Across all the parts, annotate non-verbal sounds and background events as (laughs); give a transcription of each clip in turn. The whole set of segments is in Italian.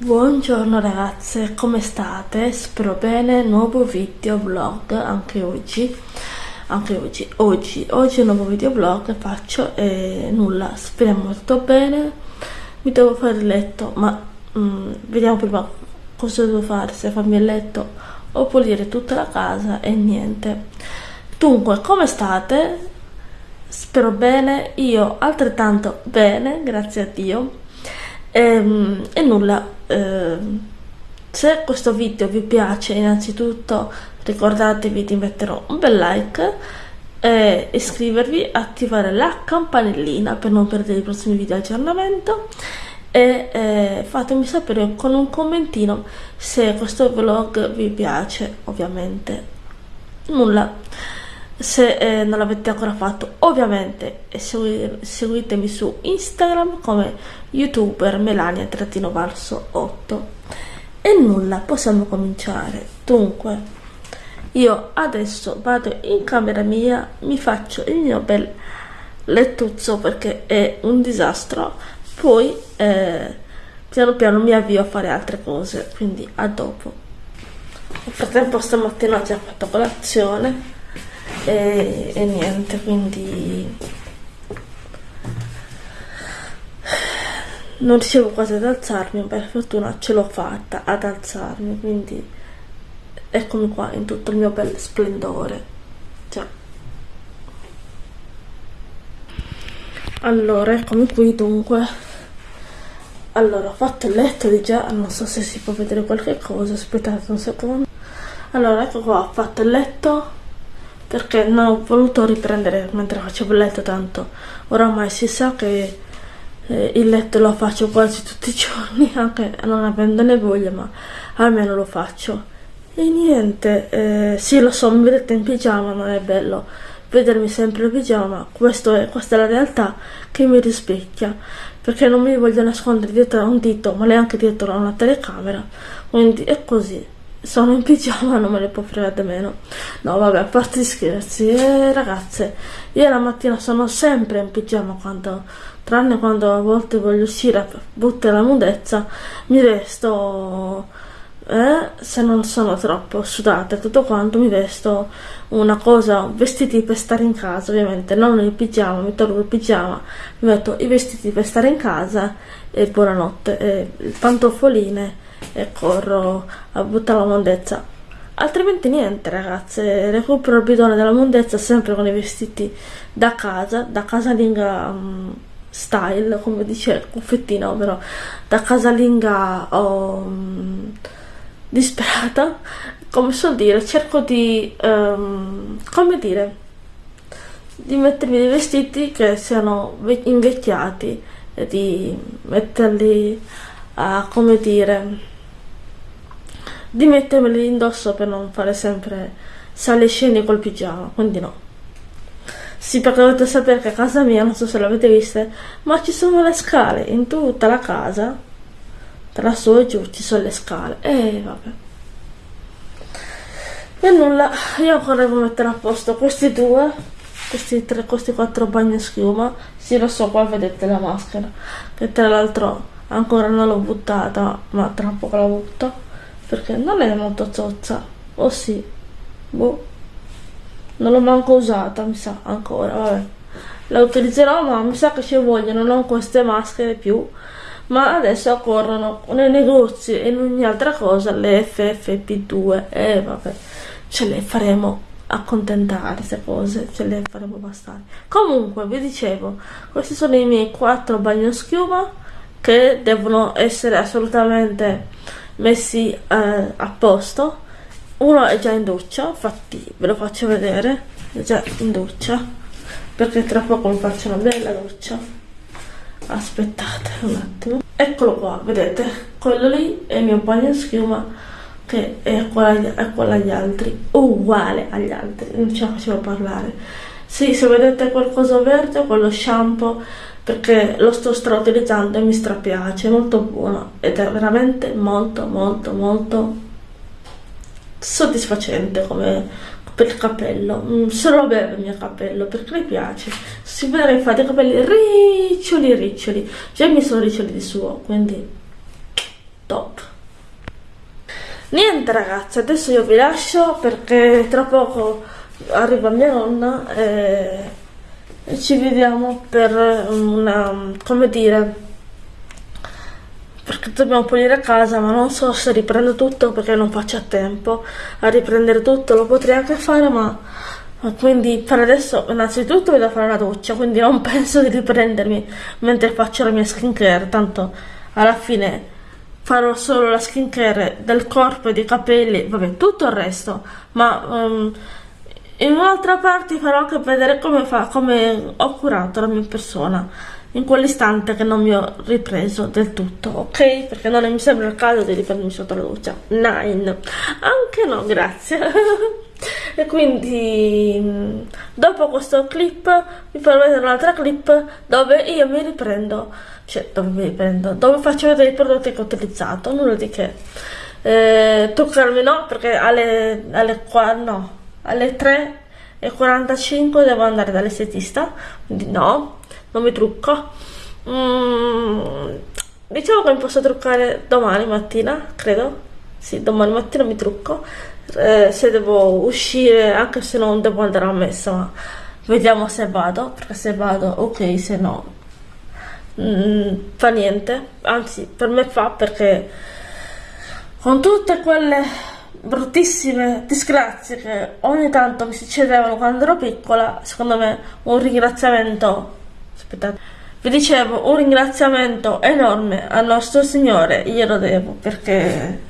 Buongiorno ragazze, come state? Spero bene, nuovo video vlog anche oggi anche oggi, oggi, oggi un nuovo video vlog faccio e nulla, speriamo molto bene mi devo fare il letto ma mm, vediamo prima cosa devo fare, se farmi il letto o pulire tutta la casa e niente dunque, come state? spero bene, io altrettanto bene, grazie a Dio e, ehm, e nulla eh, se questo video vi piace innanzitutto ricordatevi di mettere un bel like e iscrivervi attivare la campanellina per non perdere i prossimi video aggiornamento e eh, fatemi sapere con un commentino se questo vlog vi piace ovviamente. Nulla se eh, non l'avete ancora fatto ovviamente seguitemi su instagram come youtuber melania-valso8 e nulla possiamo cominciare. Dunque io adesso vado in camera mia mi faccio il mio bel lettuzzo perché è un disastro poi eh, piano piano mi avvio a fare altre cose quindi a dopo. Nel frattempo stamattina ho già fatto colazione e, e niente quindi non riuscivo quasi ad alzarmi per fortuna ce l'ho fatta ad alzarmi quindi eccomi qua in tutto il mio bel splendore. Cioè. allora eccomi qui dunque. Allora ho fatto il letto di già non so se si può vedere qualche cosa aspettate un secondo. Allora ecco qua ho fatto il letto perché non ho voluto riprendere mentre facevo il letto tanto. Oramai si sa che eh, il letto lo faccio quasi tutti i giorni (laughs) anche non avendone voglia ma almeno lo faccio. E niente, eh, sì lo so, mi vedete in pigiama, non è bello vedermi sempre in pigiama, Questo è, questa è la realtà che mi rispecchia, perché non mi voglio nascondere dietro a un dito, ma neanche dietro a una telecamera, quindi è così. Sono in pigiama, non me ne può fregare meno. No, vabbè, a parte scherzi, eh, ragazze, io la mattina sono sempre in pigiama quando, tranne quando a volte voglio uscire a buttare la mudezza, mi resto eh, se non sono troppo sudata e tutto quanto mi vesto una cosa, vestiti per stare in casa ovviamente, non il pigiama, mi tolgo il pigiama, mi metto i vestiti per stare in casa e buonanotte, e pantofoline e corro a buttare la mondezza. Altrimenti niente ragazze, recupero il bidone della mondezza sempre con i vestiti da casa, da casalinga um, style, come dice il cuffettino, però da casalinga. Um, disperata, come so dire, cerco di, um, come dire, di mettermi dei vestiti che siano invecchiati e di metterli a, come dire, di mettermeli indosso per non fare sempre sale scene col pigiama, quindi no. Sì, perché dovete sapere che a casa mia, non so se l'avete vista, ma ci sono le scale in tutta la casa tra su e giù ci sono le scale. E vabbè. E nulla io ancora devo mettere a posto questi due questi tre questi quattro bagni schiuma. Sì lo so qua vedete la maschera che tra l'altro ancora non l'ho buttata ma tra poco la butto perché non è molto zozza. O oh, sì. Boh. Non l'ho manco usata mi sa ancora vabbè. La utilizzerò ma mi sa che ci vogliono non queste maschere più. Ma adesso corrono nei negozi e in ogni altra cosa le FFP2 e eh, vabbè. Ce le faremo accontentare queste cose ce le faremo bastare. Comunque vi dicevo questi sono i miei quattro bagnoschiuma che devono essere assolutamente messi eh, a posto. Uno è già in doccia infatti ve lo faccio vedere è già in doccia perché tra poco mi faccio una bella doccia. Aspettate un attimo. Eccolo qua vedete? Quello lì è il mio bagno schiuma che è uguale, è uguale agli altri. Uguale agli altri non ce la facevo parlare. Sì se vedete qualcosa verde quello shampoo perché lo sto strautilizzando e mi strapiace è molto buono ed è veramente molto molto molto soddisfacente come per il capello. Mm, solo beve il mio capello perché mi piace. Si vede infatti i capelli riccioli riccioli. Già mi sono riccioli di suo quindi top. Niente ragazzi adesso io vi lascio perché tra poco arriva mia nonna e ci vediamo per una come dire perché dobbiamo pulire casa ma non so se riprendo tutto perché non faccio a tempo a riprendere tutto. Lo potrei anche fare ma quindi per adesso innanzitutto devo fare la doccia quindi non (laughs) penso di riprendermi mentre faccio la mia skincare. Tanto alla fine farò solo la skincare del corpo e dei capelli vabbè tutto il resto ma um, in un'altra parte farò anche vedere come, fa, come ho curato la mia persona in quell'istante che non mi ho ripreso del tutto, ok? Perché non mi sembra il caso di riprendermi sotto la doccia. Nine. Anche no, grazie. (laughs) e quindi dopo questo clip vi farò vedere un'altra clip dove io mi riprendo, cioè dove mi riprendo, dove faccio vedere i prodotti che ho utilizzato, nulla di che. Eh, truccarmi no, perché alle, alle, no, alle 3 e 45 devo andare dall'estetista, quindi no, non mi trucco. Mm, diciamo che mi posso truccare domani mattina credo. Sì domani mattina mi trucco. Eh, se devo uscire anche se non devo andare a messa ma vediamo se vado perché se vado ok se no mm, fa niente. Anzi per me fa perché con tutte quelle bruttissime disgrazie che ogni tanto mi succedevano quando ero piccola secondo me un ringraziamento aspettate vi dicevo un ringraziamento enorme al nostro Signore glielo devo perché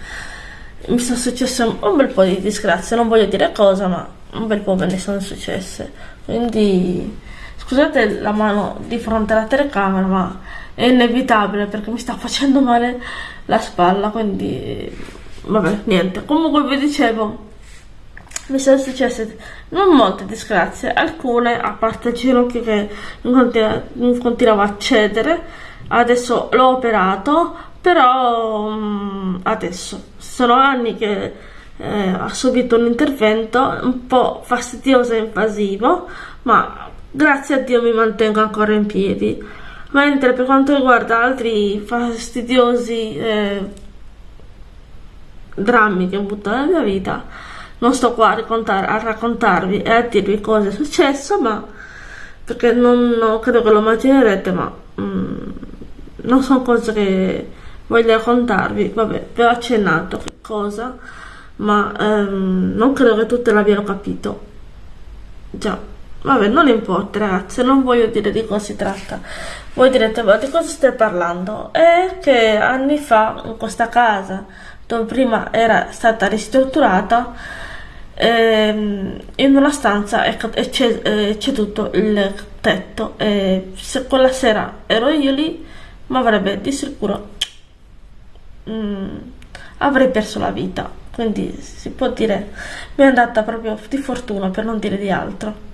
mi sono successe un bel po' di disgrazie non voglio dire cosa ma un bel po' me ne sono successe. Quindi scusate la mano di fronte alla telecamera ma è inevitabile perché mi sta facendo male la spalla quindi vabbè niente comunque vi dicevo mi sono successe non molte disgrazie, alcune, a parte il ginocchio che non continuava a cedere, adesso l'ho operato, però um, adesso sono anni che eh, ha subito un intervento un po' fastidioso e invasivo, ma grazie a Dio mi mantengo ancora in piedi. Mentre per quanto riguarda altri fastidiosi eh, drammi che ho avuto nella mia vita, non sto qua a, a raccontarvi e a dirvi cosa è successo, ma perché non, non credo che lo immaginerete, ma mm, non sono cose che voglio raccontarvi. Vabbè, vi ho accennato che cosa, ma ehm, non credo che tutte l'abbiano capito. Già, vabbè, non importa ragazzi, non voglio dire di cosa si tratta. Voi direte, ma di cosa stai parlando? È che anni fa in questa casa, dove prima era stata ristrutturata, ehm, in una stanza c'è, tutto il tetto. E se quella sera ero io lì mi avrebbe di sicuro mm, avrei perso la vita. Quindi si può dire mi è andata proprio di fortuna per non dire di altro.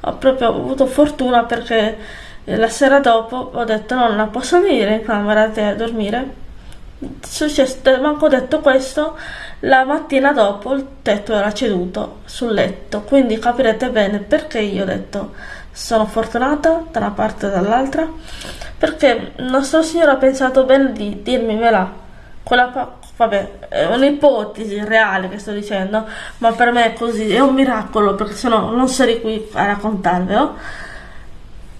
Ho proprio avuto fortuna perché la sera dopo ho detto nonna posso venire in camera a dormire successo, manco detto questo la mattina dopo il tetto era ceduto sul letto, quindi capirete bene perché io ho detto sono fortunata da una parte e dall'altra, perché il nostro Signore ha pensato bene di dirmela, quella vabbè, è un'ipotesi reale che sto dicendo, ma per me è così, è un miracolo, perché sennò non sarei qui a raccontarvelo.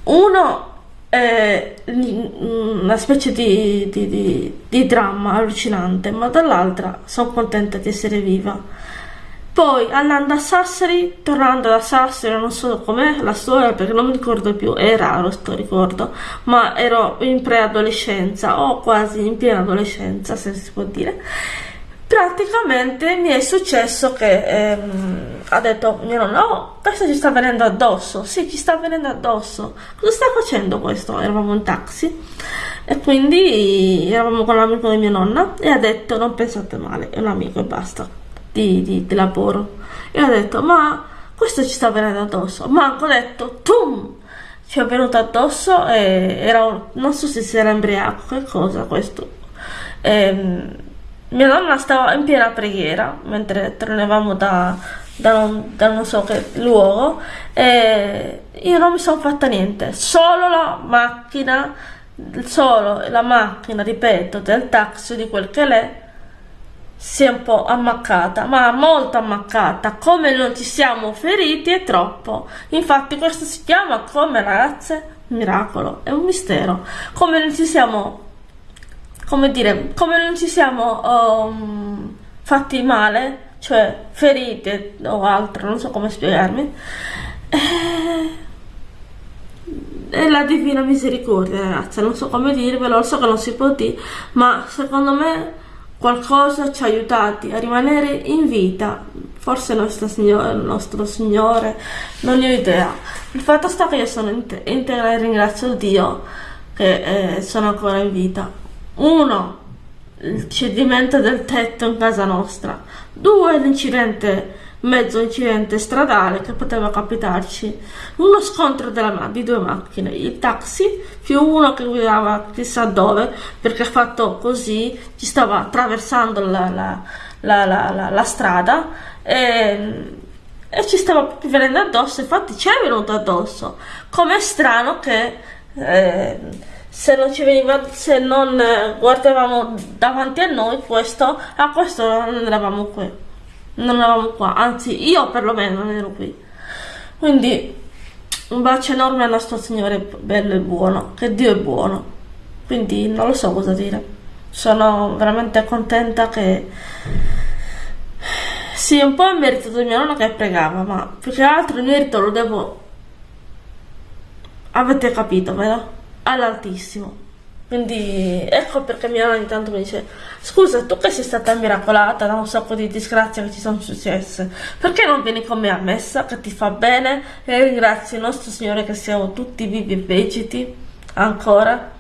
Uno è una specie di, di, di, di dramma allucinante, ma dall'altra sono contenta di essere viva. Poi andando a Sassari, tornando da Sassari, non so com'è la storia perché non mi ricordo più, è raro sto ricordo, ma ero in preadolescenza o quasi in piena adolescenza, se si può dire praticamente mi è successo che ehm, ha detto mio nonno oh questo ci sta venendo addosso. Sì ci sta venendo addosso. Cosa sta facendo questo? Eravamo in taxi. E quindi eravamo con l'amico di mia nonna e ha detto non pensate male è un amico e basta di, di, di lavoro. E ha detto ma questo ci sta venendo addosso. Ma ho detto tum! Ci è venuto addosso e era non so se si era embriaco che cosa questo. Ehm, mia nonna stava in piena preghiera mentre tornavamo da, da, non, da non so che luogo e io non mi sono fatta niente, solo la macchina solo la macchina, ripeto, del taxi di quel che l'è si è un po' ammaccata, ma molto ammaccata, come non ci siamo feriti è troppo. Infatti questo si chiama come ragazze miracolo, è un mistero. Come non ci siamo come dire, come non ci siamo um, fatti male, cioè ferite o altro, non so come spiegarmi. Eh, è la divina misericordia, ragazzi, non so come dirvelo, so che non si può dire, ma secondo me qualcosa ci ha aiutati a rimanere in vita. Forse nostro signore, nostro signore non ne ho idea. Il fatto sta che io sono integra e ringrazio Dio che eh, sono ancora in vita uno il cedimento del tetto in casa nostra. Due l'incidente mezzo incidente stradale che poteva capitarci, uno scontro di due macchine, il taxi più uno che guidava chissà dove perché ha fatto così, ci stava attraversando la, la, la, la strada e, e, ci stava venendo addosso, infatti ci è venuto addosso, com'è strano che... Eh, se non ci veniva se non guardavamo davanti a noi questo a questo non eravamo qui non eravamo qua, anzi io perlomeno non ero qui. Quindi un bacio enorme al nostro Signore bello e buono, che Dio è buono. Quindi non lo so cosa dire. Sono veramente contenta che sì, un po' il merito di mia nonna che pregava, ma più che altro il merito lo devo avete capito, vero? All'altissimo. Quindi ecco perché mia nonna ogni tanto mi dice scusa tu che sei stata miracolata da un sacco di disgrazie che ci sono successe, perché non vieni con me a messa che ti fa bene e ringrazio il nostro Signore che siamo tutti vivi e vegeti ancora?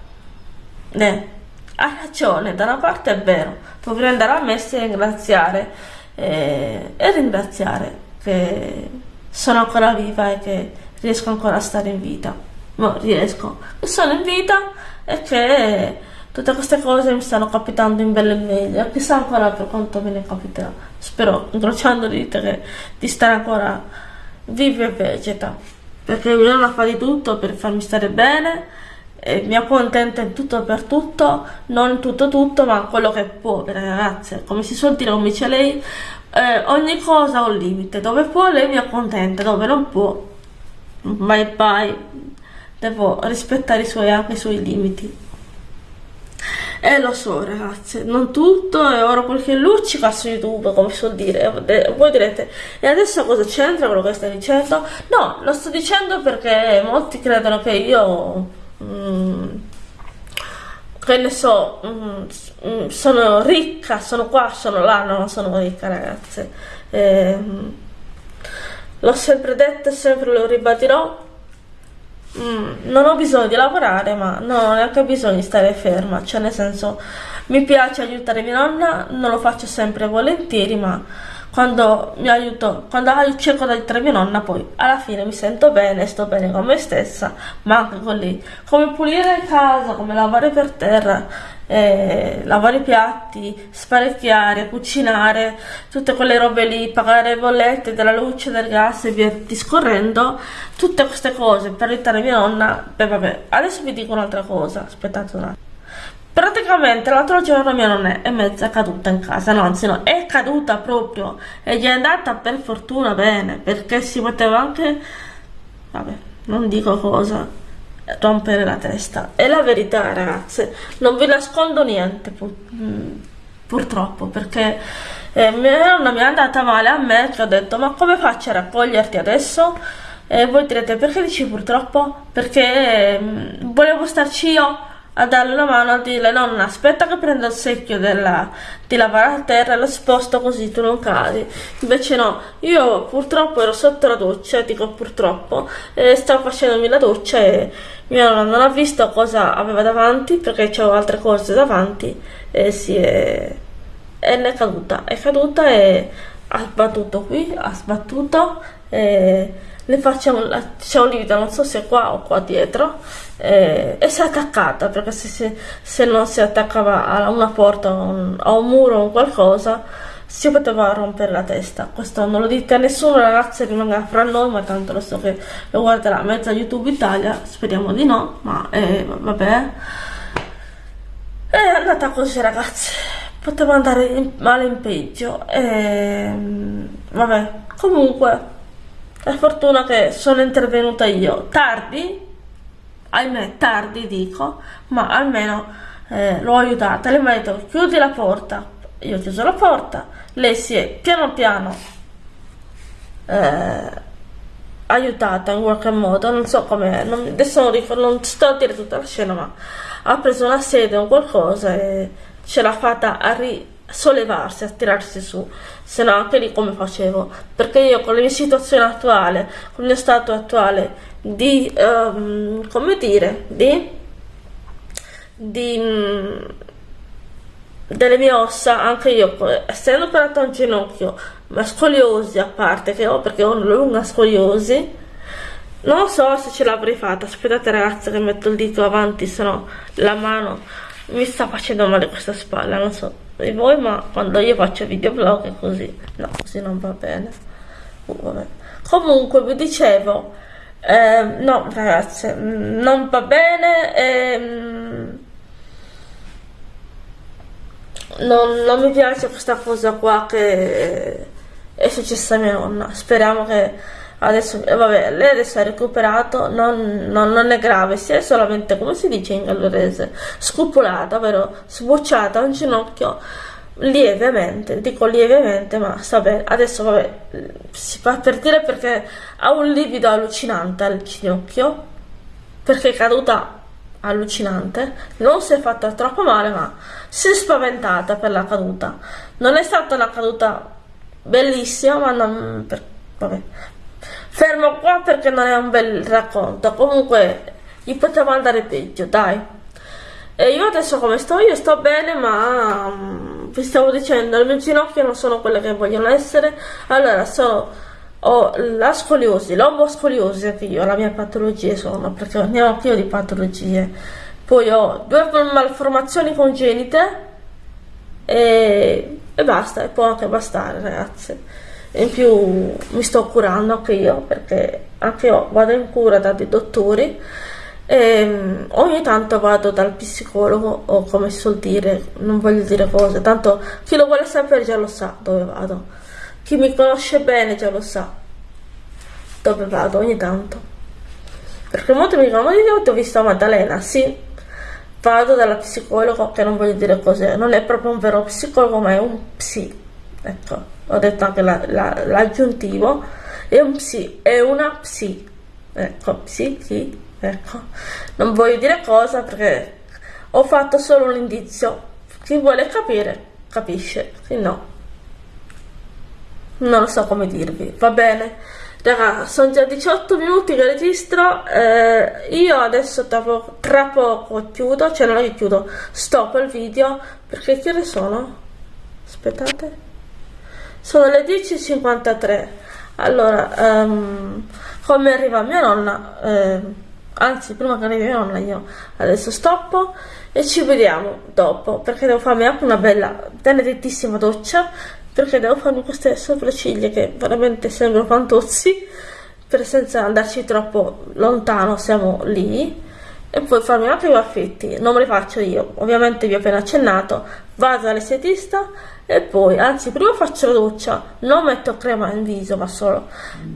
Ne, ha ragione, da una parte è vero, dovrei andare a messa e ringraziare eh, e ringraziare che sono ancora viva e che riesco ancora a stare in vita. No, riesco, sono in vita e che tutte queste cose mi stanno capitando in belle e meglio. Chissà ancora per quanto me ne capiterà. Spero incrociando le dita che di stare ancora vivo e vegeta. Perché mia nonna fa di tutto per farmi stare bene e mi accontenta in tutto e per tutto. Non tutto tutto ma quello che può ragazze. Come si suol dire come dice lei eh, ogni cosa ha un limite. Dove può lei mi accontenta. Dove non può bye bye devo rispettare i suoi, anche i suoi limiti. E lo so ragazze, non tutto è ora qualche luccica su YouTube, come suol dire. Voi direte, e adesso cosa c'entra quello che stai dicendo? No, lo sto dicendo perché molti credono che io... Mm, che ne so, mm, mm sono ricca, sono qua, sono là, no, non sono ricca ragazze. Eh, l'ho sempre detto e sempre lo ribadirò, Mm, non ho bisogno di lavorare, ma non ho neanche bisogno di stare ferma, cioè nel senso mi piace aiutare mia nonna, non lo faccio sempre volentieri, ma quando mi aiuto, quando cerco di aiutare mia nonna, poi alla fine mi sento bene, sto bene con me stessa, ma anche con lei. Come pulire casa, come lavare per terra, eh, lavare i piatti, sparecchiare, cucinare, tutte quelle robe lì, pagare le bollette della luce, del gas e via discorrendo, tutte queste cose per aiutare mia nonna. Beh, vabbè, adesso vi dico un'altra cosa, aspettate un attimo. Praticamente l'altro giorno mia nonna è mezza caduta in casa, no, anzi no, è caduta proprio e gli è andata per fortuna bene, perché si poteva anche, vabbè, non dico cosa, rompere la testa. È la verità ragazze, non vi nascondo niente pur, mm, purtroppo, perché eh, nonna mi è andata male a me che ho detto ma come faccio a raccoglierti adesso? E voi direte perché dici purtroppo? Perché eh, volevo starci io a darle una mano a dirle nonna aspetta che prendo il secchio della, di lavare a terra e lo sposto così tu non cadi. Invece no io purtroppo ero sotto la doccia dico purtroppo e stavo facendomi la doccia e mia nonna non ha visto cosa aveva davanti perché c'avevo altre cose davanti e si è è caduta. È caduta e ha sbattuto qui ha sbattuto e le facciamo c'è un livido non so se qua o qua dietro eh, e si è attaccata perché se, se, se, non si attaccava a una porta o un, a un muro o qualcosa si poteva rompere la testa. Questo non lo dite a nessuno, ragazzi, rimanga fra noi, ma tanto lo so che lo guarderà mezza YouTube Italia, speriamo di no, ma eh, vabbè. È andata così, ragazzi. Poteva andare in, male in peggio. E, vabbè, comunque, è fortuna che sono intervenuta io. Tardi, ahimè, tardi dico, ma almeno eh, l'ho aiutata. Lei mi ha detto chiudi la porta. Io ho chiuso la porta lei si è piano piano eh, aiutata in qualche modo, non so come, adesso non, ricordo, non sto a dire tutta la scena, ma ha preso una sede o qualcosa e ce l'ha fatta a risollevarsi, a tirarsi su, se no anche lì come facevo, perché io con la mia situazione attuale, con il mio stato attuale di, um, come dire, di, di delle mie ossa, anche io, essendo operato un ginocchio, ma scoliosi a parte che ho, perché ho una lunga scoliosi, non so se ce l'avrei fatta. Aspettate ragazzi che metto il dito avanti, se no la mano mi sta facendo male questa spalla, non so di voi, ma quando io faccio videoblog è così. No, così non va bene. Uh, Comunque vi dicevo, eh, no ragazzi, non va bene. Eh, non, non, mi piace questa cosa qua che è successa a mia nonna. Speriamo che adesso, eh, vabbè, lei adesso ha recuperato, non, non, non, è grave, si è solamente, come si dice in gallurese, scupolata, ovvero sbocciata un ginocchio lievemente, dico lievemente, ma sta bene. Adesso, vabbè, si fa per dire perché ha un livido allucinante al ginocchio, perché è caduta allucinante, non si è fatta troppo male, ma si è spaventata per la caduta. Non è stata una caduta bellissima, ma non... Per, vabbè. Fermo qua perché non è un bel racconto. Comunque, gli poteva andare peggio, dai. E io adesso come sto? Io sto bene, ma um, vi stavo dicendo, le mie ginocchia non sono quelle che vogliono essere. Allora, sono ho la scoliosi, l'omboscoliosi anche io, la mia patologia sono, perché ne ho anch'io di patologie. Poi ho due malformazioni congenite e, e basta, e può anche bastare ragazzi. In più mi sto curando anche io, perché anche io vado in cura da dei dottori e mm, ogni tanto vado dal psicologo o come si suol dire, non voglio dire cose, tanto chi lo vuole sapere già lo sa dove vado chi mi conosce bene già lo sa dove vado ogni tanto. Perché molti mi dicono, ma io ti ho visto a Maddalena, sì, vado dalla psicologa, che non voglio dire cos'è, non è proprio un vero psicologo, ma è un psi. Ecco, ho detto anche l'aggiuntivo, la, la, è un psi, è una psi. Ecco, psi, chi, ecco. Non voglio dire cosa perché ho fatto solo un indizio. Chi vuole capire, capisce, chi no non lo so come dirvi, va bene. Raga, sono già 18 minuti che registro, eh, io adesso poco, tra poco chiudo, cioè non è che chiudo, stop il video, perché che ore sono? Aspettate. Sono le 10.53, allora, um, come arriva mia nonna, eh, anzi prima che arrivi mia nonna io adesso stoppo e ci vediamo dopo, perché devo farmi anche una bella, benedettissima doccia, perché devo farmi queste sopracciglia che veramente sembrano fantozzi per senza andarci troppo lontano siamo lì e poi farmi anche i baffetti non me li faccio io ovviamente vi ho appena accennato. Vado all'estetista e poi anzi prima faccio la doccia non metto crema in viso ma solo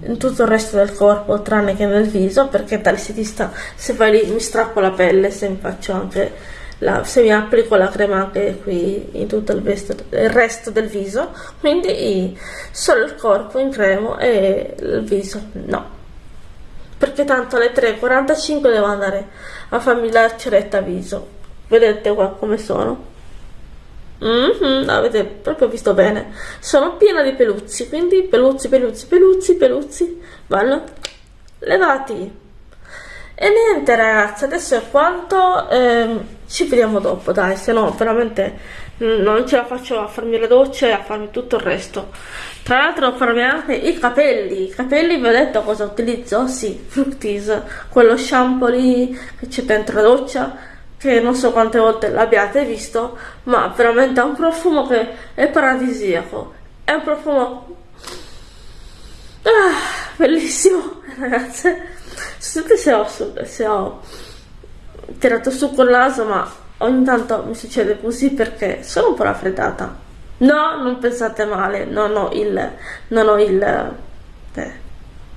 in tutto il resto del corpo tranne che nel viso perché dall'estetista se vai lì mi strappo la pelle se mi faccio anche la, se mi applico la crema anche qui in tutto il, vesto, il resto del viso quindi solo il corpo in crema e il viso no perché tanto alle 3.45 devo andare a farmi la ceretta viso. Vedete qua come sono? Mm -hmm, avete proprio visto bene. Sono piena di peluzzi quindi peluzzi peluzzi peluzzi peluzzi vanno levati. E niente ragazzi, adesso è quanto, ehm, ci vediamo dopo dai, se no veramente non ce la faccio a farmi la doccia e a farmi tutto il resto. Tra l'altro farmi anche i capelli, i capelli vi ho detto cosa utilizzo? Sì, Fructis, quello shampoo lì che c'è dentro la doccia, che non so quante volte l'abbiate visto, ma veramente ha un profumo che è paradisiaco. È un profumo ah, bellissimo (laughs) ragazze. Scusate se ho, se ho tirato su col naso ma ogni tanto mi succede così perché sono un po' raffreddata no non pensate male non ho il non ho il eh,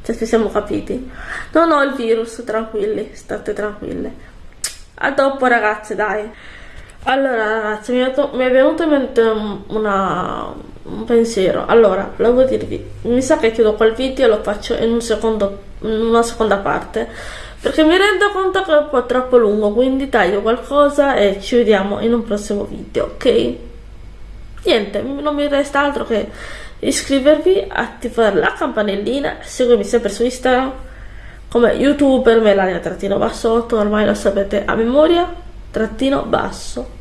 se ci siamo capiti. Non ho il virus tranquilli state tranquille a dopo ragazze dai. Allora ragazzi mi è, mi è venuto in mente una, un pensiero. Allora volevo dirvi mi sa che chiudo quel video e lo faccio in, un secondo, in una seconda parte perché mi rendo conto che è un po' troppo lungo quindi taglio qualcosa e ci vediamo in un prossimo video ok niente non mi resta altro che iscrivervi attivare la campanellina seguirmi sempre su instagram come youtuber melania trattino bassotto ormai lo sapete a memoria trattino basso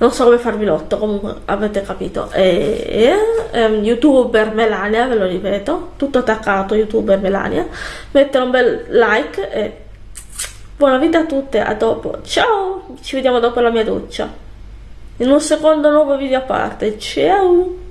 non so come farvi l'otto comunque avete capito. E, e um, youtuber Melania ve lo ripeto tutto attaccato youtuber Melania. Mettere un bel like e buona vita a tutte a dopo. Ciao ci vediamo dopo la mia doccia in un secondo nuovo video a parte. Ciao